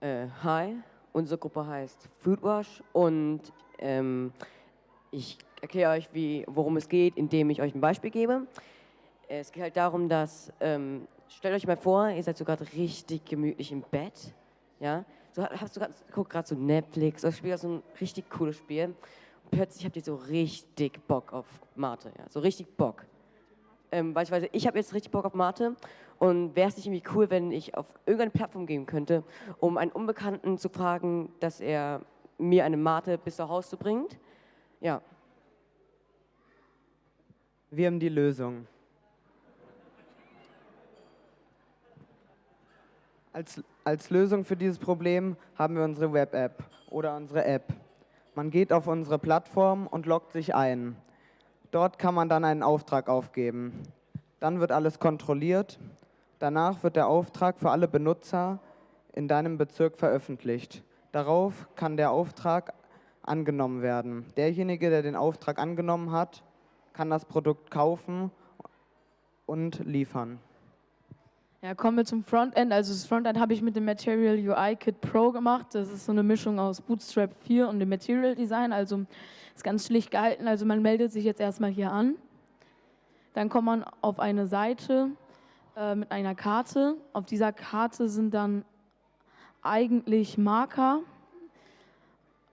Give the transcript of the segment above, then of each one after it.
Äh, hi, unsere Gruppe heißt Foodwash und ähm, ich erkläre euch, wie, worum es geht, indem ich euch ein Beispiel gebe. Es geht halt darum, dass, ähm, stellt euch mal vor, ihr seid so gerade richtig gemütlich im Bett, ja, so hast du grad, guckt gerade so Netflix, oder spielt so ein richtig cooles Spiel und plötzlich habt ihr so richtig Bock auf Mate, ja, so richtig Bock. Ähm, beispielsweise, ich habe jetzt richtig Bock auf Mate und wäre es nicht irgendwie cool, wenn ich auf irgendeine Plattform gehen könnte, um einen Unbekannten zu fragen, dass er mir eine Mate bis zu Hause bringt? Ja. Wir haben die Lösung. Als, als Lösung für dieses Problem haben wir unsere Web-App oder unsere App. Man geht auf unsere Plattform und loggt sich ein. Dort kann man dann einen Auftrag aufgeben. Dann wird alles kontrolliert. Danach wird der Auftrag für alle Benutzer in deinem Bezirk veröffentlicht. Darauf kann der Auftrag angenommen werden. Derjenige, der den Auftrag angenommen hat, kann das Produkt kaufen und liefern. Ja, kommen wir zum Frontend. Also das Frontend habe ich mit dem Material UI Kit Pro gemacht. Das ist so eine Mischung aus Bootstrap 4 und dem Material Design. Also ist ganz schlicht gehalten. Also man meldet sich jetzt erstmal hier an. Dann kommt man auf eine Seite äh, mit einer Karte. Auf dieser Karte sind dann eigentlich Marker.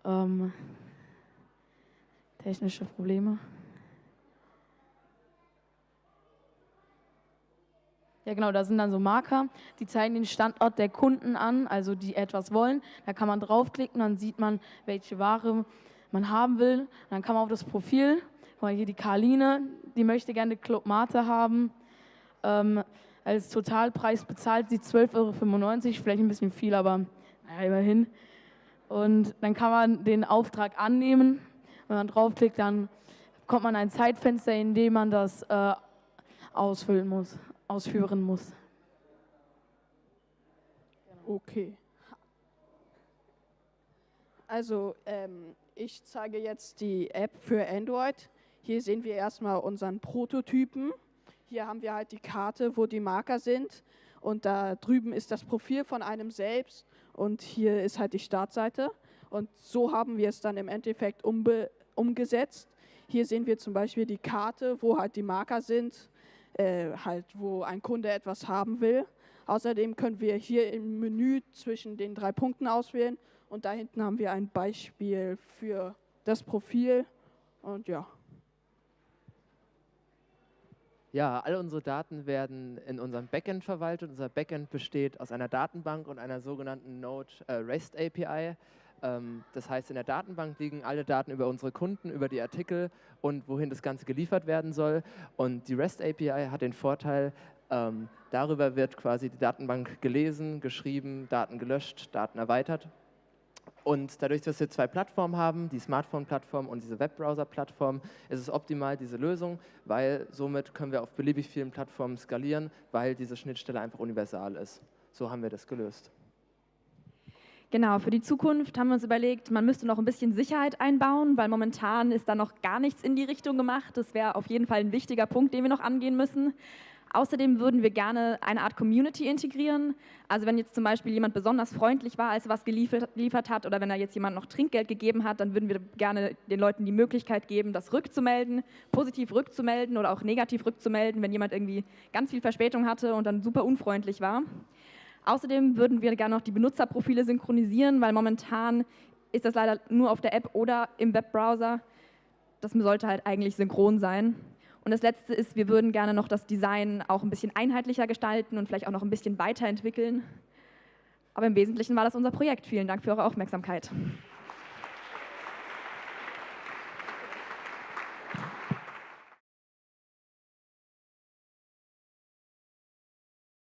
Ähm, technische Probleme. Ja, genau, da sind dann so Marker, die zeigen den Standort der Kunden an, also die etwas wollen. Da kann man draufklicken, dann sieht man, welche Ware man haben will. Dann kann man auf das Profil, hier die Karline, die möchte gerne Club Mate haben. Ähm, als Totalpreis bezahlt sie 12,95 Euro, vielleicht ein bisschen viel, aber naja, immerhin. Und dann kann man den Auftrag annehmen. Wenn man draufklickt, dann kommt man ein Zeitfenster, in dem man das äh, ausfüllen muss ausführen muss. Okay. Also ähm, ich zeige jetzt die App für Android. Hier sehen wir erstmal unseren Prototypen. Hier haben wir halt die Karte, wo die Marker sind. Und da drüben ist das Profil von einem selbst. Und hier ist halt die Startseite. Und so haben wir es dann im Endeffekt umgesetzt. Hier sehen wir zum Beispiel die Karte, wo halt die Marker sind äh, halt, wo ein Kunde etwas haben will. Außerdem können wir hier im Menü zwischen den drei Punkten auswählen und da hinten haben wir ein Beispiel für das Profil und ja. Ja, all unsere Daten werden in unserem Backend verwaltet. Unser Backend besteht aus einer Datenbank und einer sogenannten Node äh, REST API. Ähm, das heißt, in der Datenbank liegen alle Daten über unsere Kunden, über die Artikel und wohin das Ganze geliefert werden soll. Und die REST API hat den Vorteil, ähm, darüber wird quasi die Datenbank gelesen, geschrieben, Daten gelöscht, Daten erweitert. Und dadurch, dass wir zwei Plattformen haben, die Smartphone-Plattform und diese Webbrowser-Plattform, ist es optimal, diese Lösung, weil somit können wir auf beliebig vielen Plattformen skalieren, weil diese Schnittstelle einfach universal ist. So haben wir das gelöst. Genau, für die Zukunft haben wir uns überlegt, man müsste noch ein bisschen Sicherheit einbauen, weil momentan ist da noch gar nichts in die Richtung gemacht. Das wäre auf jeden Fall ein wichtiger Punkt, den wir noch angehen müssen. Außerdem würden wir gerne eine Art Community integrieren. Also wenn jetzt zum Beispiel jemand besonders freundlich war, als er was geliefert, hat oder wenn er jetzt jemand noch Trinkgeld gegeben hat, dann würden wir gerne den Leuten die Möglichkeit geben, das rückzumelden, positiv rückzumelden oder auch negativ rückzumelden, wenn jemand irgendwie ganz viel Verspätung hatte und dann super unfreundlich war. Außerdem würden wir gerne noch die Benutzerprofile synchronisieren, weil momentan ist das leider nur auf der App oder im Webbrowser. Das sollte halt eigentlich synchron sein. Und das Letzte ist, wir würden gerne noch das Design auch ein bisschen einheitlicher gestalten und vielleicht auch noch ein bisschen weiterentwickeln. Aber im Wesentlichen war das unser Projekt. Vielen Dank für eure Aufmerksamkeit.